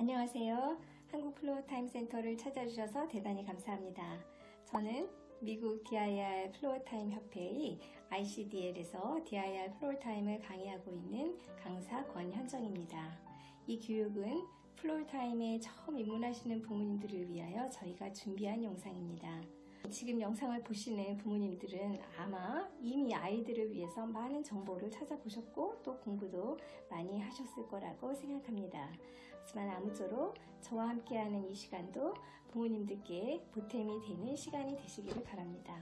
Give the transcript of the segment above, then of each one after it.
안녕하세요. 한국 Floortime 센터를 찾아주셔서 대단히 감사합니다. 저는 미국 DIR Floortime 협회의 ICDL에서 DIR Floortime을 강의하고 있는 강사 권현정입니다. 이 교육은 Floortime에 처음 입문하시는 부모님들을 위하여 저희가 준비한 영상입니다. 지금 영상을 보시는 부모님들은 아마 이미 아이들을 위해서 많은 정보를 찾아보셨고 또 공부도 많이 하셨을 거라고 생각합니다. 하지만 아무쪼록 저와 함께하는 이 시간도 부모님들께 보탬이 되는 시간이 되시기를 바랍니다.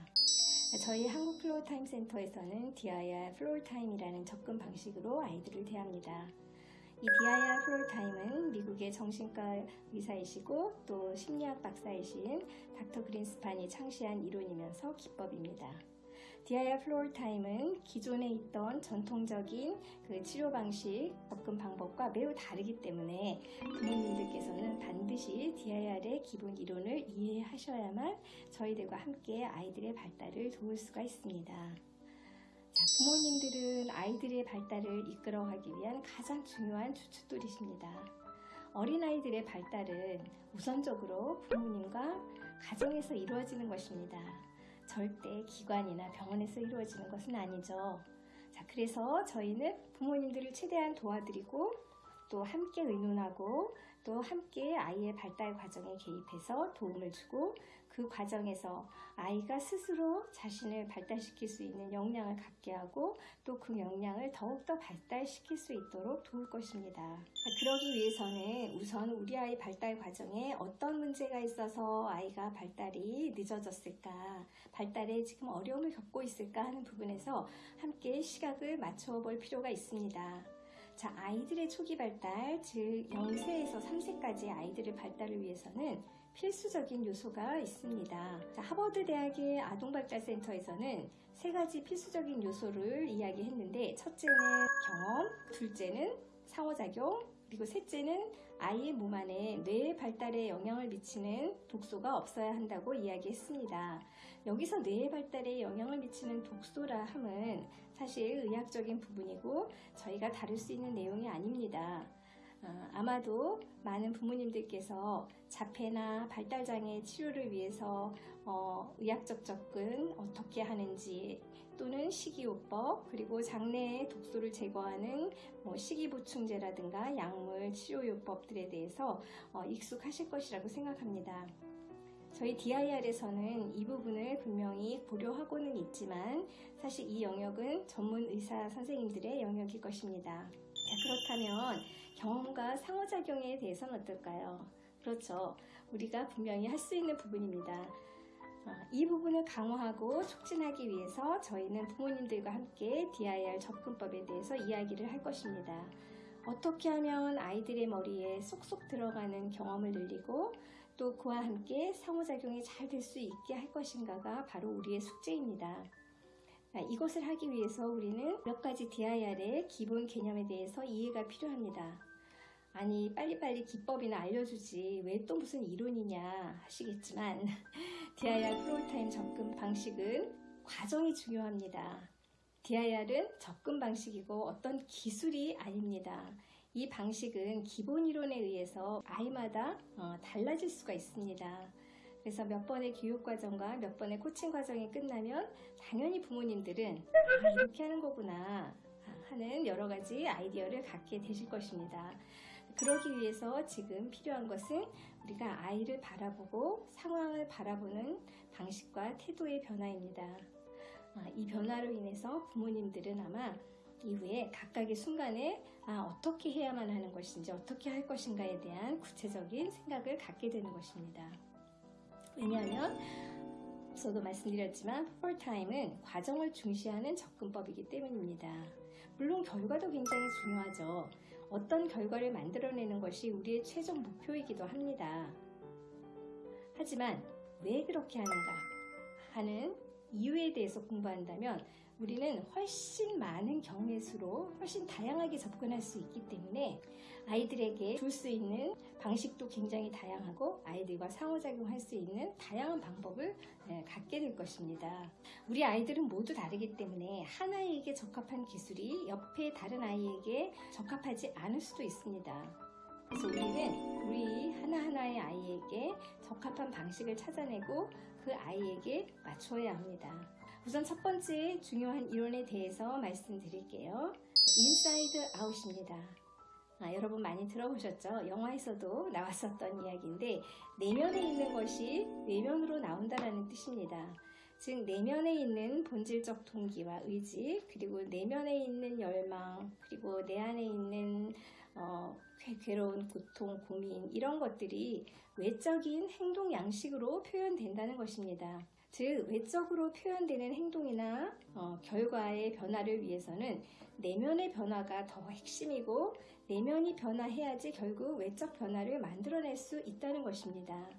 저희 한국 Floortime 센터에서는 DIR Floortime이라는 접근 방식으로 아이들을 대합니다. 이 DIR Floortime은 미국의 정신과 의사이시고 또 심리학 박사이신 닥터 그린스판이 창시한 이론이면서 기법입니다. DIR Floortime은 기존에 있던 전통적인 그 치료 방식, 접근 방법과 매우 다르기 때문에 부모님들께서는 반드시 DIR의 기본 이론을 이해하셔야만 저희들과 함께 아이들의 발달을 도울 수가 있습니다. 자, 부모님들은 아이들의 발달을 이끌어가기 위한 가장 중요한 주춧돌이십니다. 어린아이들의 발달은 우선적으로 부모님과 가정에서 이루어지는 것입니다. 절대 기관이나 병원에서 이루어지는 것은 아니죠. 자, 그래서 저희는 부모님들을 최대한 도와드리고 또 함께 의논하고 또 함께 아이의 발달 과정에 개입해서 도움을 주고 그 과정에서 아이가 스스로 자신을 발달시킬 수 있는 역량을 갖게 하고 또 그 역량을 더욱더 발달시킬 수 있도록 도울 것입니다. 그러기 위해서는 우선 우리 아이 발달 과정에 어떤 문제가 있어서 아이가 발달이 늦어졌을까 발달에 지금 어려움을 겪고 있을까 하는 부분에서 함께 시각을 맞춰 볼 필요가 있습니다. 자, 아이들의 초기 발달, 즉 0세에서 3세까지 아이들의 발달을 위해서는 필수적인 요소가 있습니다. 자, 하버드 대학의 아동발달센터에서는 세 가지 필수적인 요소를 이야기했는데 첫째는 경험, 둘째는 상호작용, 그리고 셋째는 아이의 몸 안에 뇌 발달에 영향을 미치는 독소가 없어야 한다고 이야기했습니다. 여기서 뇌 발달에 영향을 미치는 독소라 함은 사실 의학적인 부분이고 저희가 다룰 수 있는 내용이 아닙니다. 어, 아마도 많은 부모님들께서 자폐나 발달장애 치료를 위해서 어, 의학적 접근 어떻게 하는지 또는 식이요법 그리고 장내의 독소를 제거하는 뭐 식이보충제라든가 약물 치료요법들에 대해서 어, 익숙하실 것이라고 생각합니다. 저희 DIR에서는 이 부분을 분명히 고려하고는 있지만 사실 이 영역은 전문 의사 선생님들의 영역일 것입니다. 자, 그렇다면 경험과 상호작용에 대해서는 어떨까요? 그렇죠. 우리가 분명히 할 수 있는 부분입니다. 어, 이 부분을 강화하고 촉진하기 위해서 저희는 부모님들과 함께 DIR 접근법에 대해서 이야기를 할 것입니다. 어떻게 하면 아이들의 머리에 쏙쏙 들어가는 경험을 늘리고 또 그와 함께 상호작용이 잘 될 수 있게 할 것인가가 바로 우리의 숙제입니다. 아, 이것을 하기 위해서 우리는 몇 가지 DIR의 기본 개념에 대해서 이해가 필요합니다. 아니 빨리빨리 기법이나 알려주지 왜 또 무슨 이론이냐 하시겠지만 DIR 프로타임 접근 방식은 과정이 중요합니다. DIR은 접근 방식이고 어떤 기술이 아닙니다. 이 방식은 기본 이론에 의해서 아이마다 어, 달라질 수가 있습니다. 그래서 몇 번의 교육과정과 몇 번의 코칭 과정이 끝나면 당연히 부모님들은 아, 이렇게 하는 거구나 하는 여러 가지 아이디어를 갖게 되실 것입니다. 그러기 위해서 지금 필요한 것은 우리가 아이를 바라보고 상황을 바라보는 방식과 태도의 변화입니다. 아, 이 변화로 인해서 부모님들은 아마 이후에 각각의 순간에 아, 어떻게 해야만 하는 것인지 어떻게 할 것인가에 대한 구체적인 생각을 갖게 되는 것입니다. 왜냐하면 저도 말씀드렸지만 풀타임은 과정을 중시하는 접근법이기 때문입니다. 물론 결과도 굉장히 중요하죠. 어떤 결과를 만들어내는 것이 우리의 최종 목표이기도 합니다. 하지만 왜 그렇게 하는가 하는 이유에 대해서 공부한다면 우리는 훨씬 많은 경우의 수로 훨씬 다양하게 접근할 수 있기 때문에 아이들에게 줄 수 있는 방식도 굉장히 다양하고 아이들과 상호작용할 수 있는 다양한 방법을 네, 갖게 될 것입니다. 우리 아이들은 모두 다르기 때문에 한 아이에게 적합한 기술이 옆에 다른 아이에게 적합하지 않을 수도 있습니다. 그래서 우리는 우리 하나하나의 아이에게 적합한 방식을 찾아내고 그 아이에게 맞춰야 합니다. 우선 첫 번째 중요한 이론에 대해서 말씀드릴게요. Inside Out입니다. 아, 여러분 많이 들어보셨죠? 영화에서도 나왔었던 이야기인데 내면에 있는 것이 외면으로 나온다라는 뜻입니다. 즉 내면에 있는 본질적 동기와 의지 그리고 내면에 있는 열망 그리고 내 안에 있는 어, 괴- 괴로운 고통 고민 이런 것들이 외적인 행동 양식으로 표현된다는 것입니다. 즉 외적으로 표현되는 행동이나 어, 결과의 변화를 위해서는 내면의 변화가 더 핵심이고 내면이 변화해야지 결국 외적 변화를 만들어낼 수 있다는 것입니다.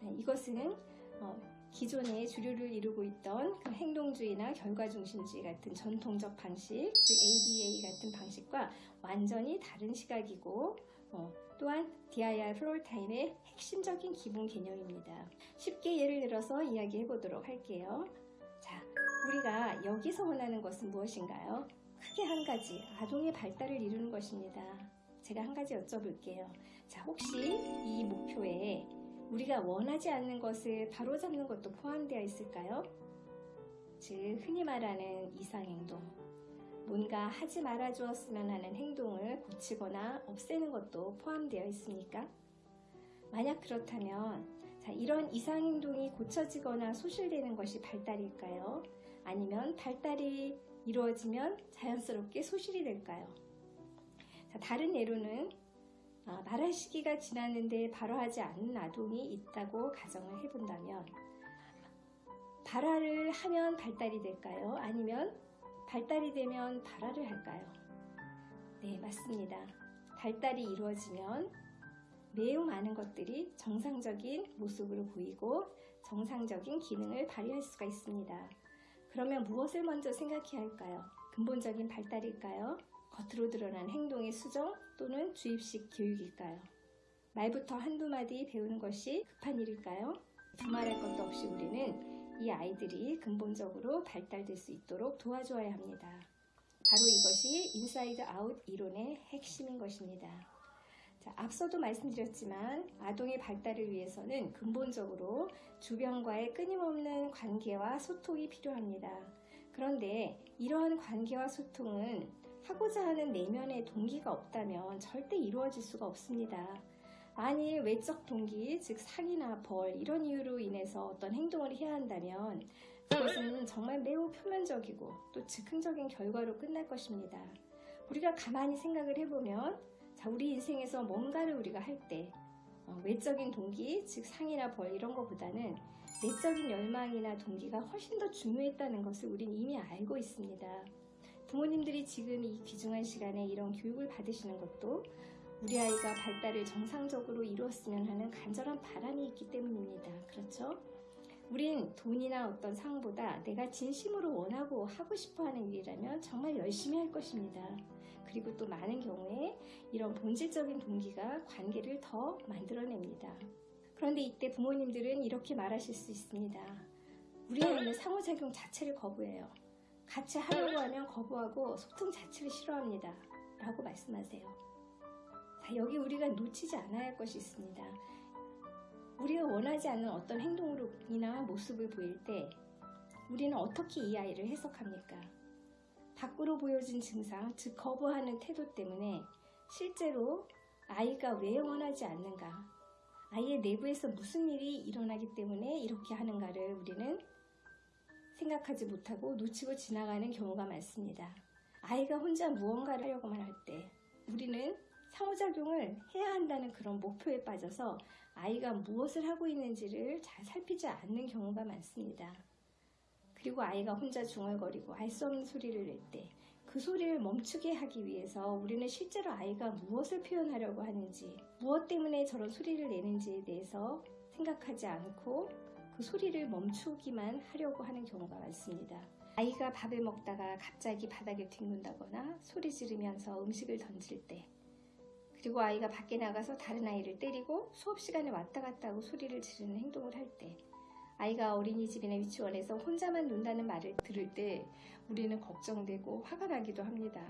네, 이것은 어, 기존의 주류를 이루고 있던 그 행동주의나 결과중심주의 같은 전통적 방식, 즉 ABA 같은 방식과 완전히 다른 시각이고 어, 또한 DIR 플로어타임의 핵심적인 기본 개념입니다. 쉽게 예를 들어서 이야기해 보도록 할게요. 자, 우리가 여기서 원하는 것은 무엇인가요? 크게 한 가지, 아동의 발달을 이루는 것입니다. 제가 한 가지 여쭤볼게요. 자, 혹시 이 목표에 우리가 원하지 않는 것을 바로잡는 것도 포함되어 있을까요? 즉, 흔히 말하는 이상행동. 뭔가 하지 말아 주었으면 하는 행동을 고치거나 없애는 것도 포함되어 있습니까? 만약 그렇다면, 자, 이런 이상행동이 고쳐지거나 소실되는 것이 발달일까요? 아니면 발달이 이루어지면 자연스럽게 소실이 될까요? 자, 다른 예로는 아, 말할 시기가 지났는데 바로 하지 않는 아동이 있다고 가정을 해본다면 발화를 하면 발달이 될까요? 아니면 발달이 되면 발화를 할까요? 네, 맞습니다. 발달이 이루어지면 매우 많은 것들이 정상적인 모습으로 보이고 정상적인 기능을 발휘할 수가 있습니다. 그러면 무엇을 먼저 생각해야 할까요? 근본적인 발달일까요? 겉으로 드러난 행동의 수정 또는 주입식 교육일까요? 말부터 한두 마디 배우는 것이 급한 일일까요? 두말할 것도 없이 우리는 이 아이들이 근본적으로 발달될 수 있도록 도와줘야 합니다. 바로 이것이 Inside Out 이론의 핵심인 것입니다. 자, 앞서도 말씀드렸지만 아동의 발달을 위해서는 근본적으로 주변과의 끊임없는 관계와 소통이 필요합니다. 그런데 이러한 관계와 소통은 하고자 하는 내면의 동기가 없다면 절대 이루어질 수가 없습니다. 만일 외적 동기, 즉 상이나 벌 이런 이유로 인해서 어떤 행동을 해야 한다면 그것은 정말 매우 표면적이고 또 즉흥적인 결과로 끝날 것입니다. 우리가 가만히 생각을 해보면 자, 우리 인생에서 뭔가를 우리가 할때 어, 외적인 동기, 즉 상이나 벌 이런 것보다는 내적인 열망이나 동기가 훨씬 더 중요했다는 것을 우린 이미 알고 있습니다. 부모님들이 지금 이 귀중한 시간에 이런 교육을 받으시는 것도 우리 아이가 발달을 정상적으로 이루었으면 하는 간절한 바람이 있기 때문입니다. 그렇죠? 우린 돈이나 어떤 상보다 내가 진심으로 원하고 하고 싶어 하는 일이라면 정말 열심히 할 것입니다. 그리고 또 많은 경우에 이런 본질적인 동기가 관계를 더 만들어냅니다. 그런데 이때 부모님들은 이렇게 말하실 수 있습니다. 우리 아이는 상호작용 자체를 거부해요. 같이 하려고 하면 거부하고 소통 자체를 싫어합니다. 라고 말씀하세요. 자, 여기 우리가 놓치지 않아야 할 것이 있습니다. 우리가 원하지 않는 어떤 행동이나 모습을 보일 때 우리는 어떻게 이 아이를 해석합니까? 밖으로 보여진 증상, 즉 거부하는 태도 때문에 실제로 아이가 왜 원하지 않는가, 아이의 내부에서 무슨 일이 일어나기 때문에 이렇게 하는가를 우리는 생각하지 못하고 놓치고 지나가는 경우가 많습니다. 아이가 혼자 무언가를 하려고만 할 때 우리는 상호작용을 해야 한다는 그런 목표에 빠져서 아이가 무엇을 하고 있는지를 잘 살피지 않는 경우가 많습니다. 그리고 아이가 혼자 중얼거리고 알 수 없는 소리를 낼 때 그 소리를 멈추게 하기 위해서 우리는 실제로 아이가 무엇을 표현하려고 하는지, 무엇 때문에 저런 소리를 내는지에 대해서 생각하지 않고 그 소리를 멈추기만 하려고 하는 경우가 많습니다. 아이가 밥을 먹다가 갑자기 바닥에 뒹군다거나 소리 지르면서 음식을 던질 때, 그리고 아이가 밖에 나가서 다른 아이를 때리고 수업 시간에 왔다 갔다 하고 소리를 지르는 행동을 할 때, 아이가 어린이집이나 유치원에서 혼자만 논다는 말을 들을 때 우리는 걱정되고 화가 나기도 합니다.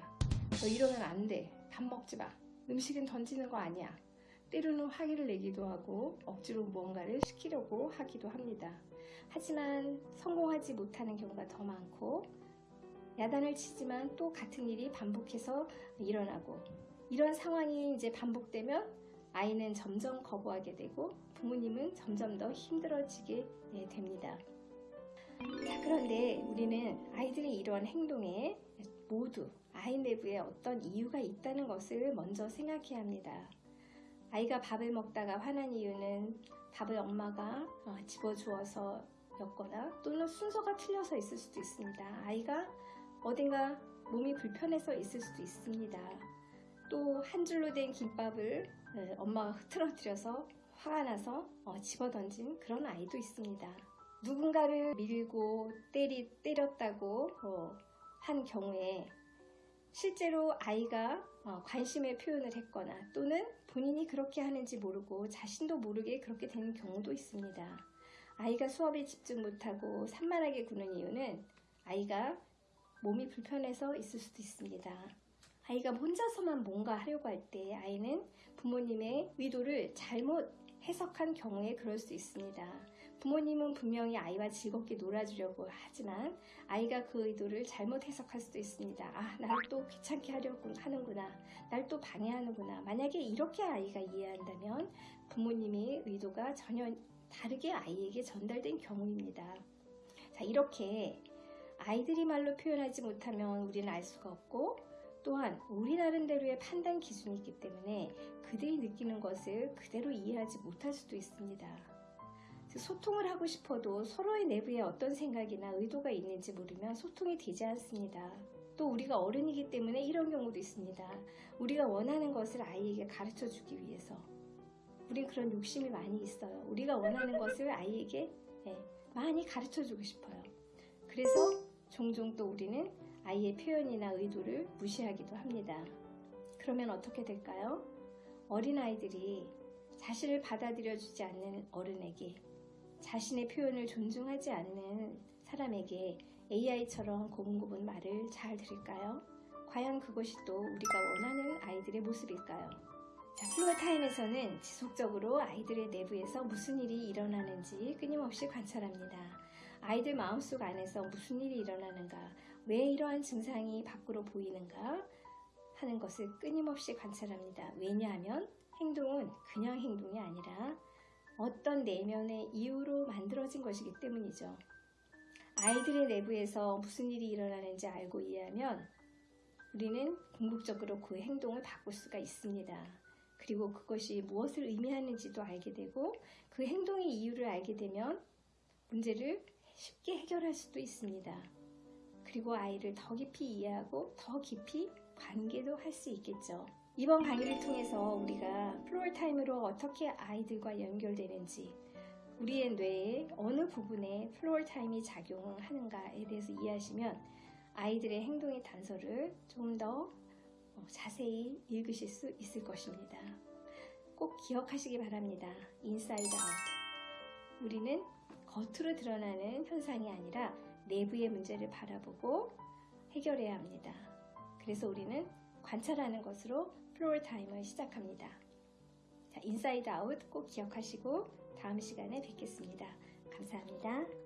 너 이러면 안 돼. 밥 먹지 마. 음식은 던지는 거 아니야. 때로는 화기를 내기도 하고 억지로 무언가를 시키려고 하기도 합니다. 하지만 성공하지 못하는 경우가 더 많고 야단을 치지만 또 같은 일이 반복해서 일어나고 이런 상황이 이제 반복되면 아이는 점점 거부하게 되고 부모님은 점점 더 힘들어지게 예, 됩니다. 자, 그런데 우리는 아이들의 이러한 행동에 모두 아이 내부에 어떤 이유가 있다는 것을 먼저 생각해야 합니다. 아이가 밥을 먹다가 화난 이유는 밥을 엄마가 어, 집어주어서 였거나 또는 순서가 틀려서 있을 수도 있습니다. 아이가 어딘가 몸이 불편해서 있을 수도 있습니다. 또 한 줄로 된 김밥을 어, 엄마가 흐트러뜨려서 화가 나서 어, 집어던진 그런 아이도 있습니다. 누군가를 밀고 때리, 때렸다고 어, 한 경우에 실제로 아이가 어, 관심의 표현을 했거나 또는 본인이 그렇게 하는지 모르고 자신도 모르게 그렇게 되는 경우도 있습니다. 아이가 수업에 집중 못하고 산만하게 구는 이유는 아이가 몸이 불편해서 있을 수도 있습니다. 아이가 혼자서만 뭔가 하려고 할 때 아이는 부모님의 의도를 잘못 해석한 경우에 그럴 수 있습니다. 부모님은 분명히 아이와 즐겁게 놀아주려고 하지만 아이가 그 의도를 잘못 해석할 수도 있습니다. 아, 나를 또 귀찮게 하려고 하는구나. 날 또 방해하는구나. 만약에 이렇게 아이가 이해한다면 부모님의 의도가 전혀 다르게 아이에게 전달된 경우입니다. 자, 이렇게 아이들이 말로 표현하지 못하면 우리는 알 수가 없고 또한 우리 나름대로의 판단 기준이 있기 때문에 그들이 느끼는 것을 그대로 이해하지 못할 수도 있습니다. 소통을 하고 싶어도 서로의 내부에 어떤 생각이나 의도가 있는지 모르면 소통이 되지 않습니다. 또 우리가 어른이기 때문에 이런 경우도 있습니다. 우리가 원하는 것을 아이에게 가르쳐 주기 위해서 우리 그런 욕심이 많이 있어요. 우리가 원하는 것을 아이에게 네, 많이 가르쳐 주고 싶어요. 그래서 종종 또 우리는 아이의 표현이나 의도를 무시하기도 합니다. 그러면 어떻게 될까요? 어린아이들이 자신을 받아들여 주지 않는 어른에게 자신의 표현을 존중하지 않는 사람에게 AI처럼 고분고분 말을 잘 들을까요? 과연 그것이 또 우리가 원하는 아이들의 모습일까요? 자, Floortime에서는 지속적으로 아이들의 내부에서 무슨 일이 일어나는지 끊임없이 관찰합니다. 아이들 마음속 안에서 무슨 일이 일어나는가, 왜 이러한 증상이 밖으로 보이는가 하는 것을 끊임없이 관찰합니다. 왜냐하면 행동은 그냥 행동이 아니라 어떤 내면의 이유로 만들어진 것이기 때문이죠. 아이들의 내부에서 무슨 일이 일어나는지 알고 이해하면 우리는 궁극적으로 그 행동을 바꿀 수가 있습니다. 그리고 그것이 무엇을 의미하는지도 알게 되고 그 행동의 이유를 알게 되면 문제를 쉽게 해결할 수도 있습니다. 그리고 아이를 더 깊이 이해하고 더 깊이 관계도 할 수 있겠죠. 이번 강의를 통해서 우리가 Floortime으로 어떻게 아이들과 연결되는지 우리의 뇌의 어느 부분에 Floortime이 작용하는가에 대해서 이해하시면 아이들의 행동의 단서를 좀 더 자세히 읽으실 수 있을 것입니다. 꼭 기억하시기 바랍니다. Inside Out. 우리는 겉으로 드러나는 현상이 아니라 내부의 문제를 바라보고 해결해야 합니다. 그래서 우리는 관찰하는 것으로 Floortime을 시작합니다. 자, Inside Out 꼭 기억하시고 다음 시간에 뵙겠습니다. 감사합니다.